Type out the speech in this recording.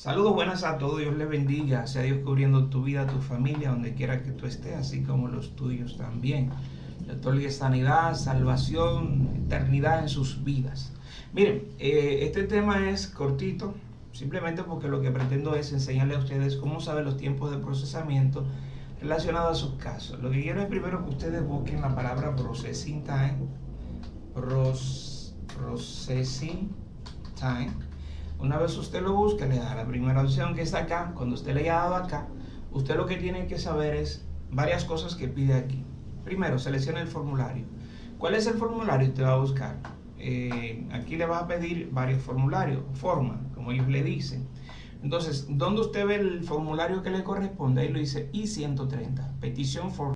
Saludos buenas a todos, Dios les bendiga, sea Dios cubriendo tu vida, tu familia, donde quiera que tú estés, así como los tuyos también. Le otorgue sanidad, salvación, eternidad en sus vidas. Miren, eh, este tema es cortito, simplemente porque lo que pretendo es enseñarle a ustedes cómo saber los tiempos de procesamiento relacionados a sus casos. Lo que quiero es primero que ustedes busquen la palabra processing time, processing time una vez usted lo busque, le da la primera opción que está acá. Cuando usted le haya dado acá, usted lo que tiene que saber es varias cosas que pide aquí. Primero, seleccione el formulario. ¿Cuál es el formulario? Usted va a buscar. Eh, aquí le va a pedir varios formularios, forma, como ellos le dicen. Entonces, ¿dónde usted ve el formulario que le corresponde? Ahí lo dice I-130, petición for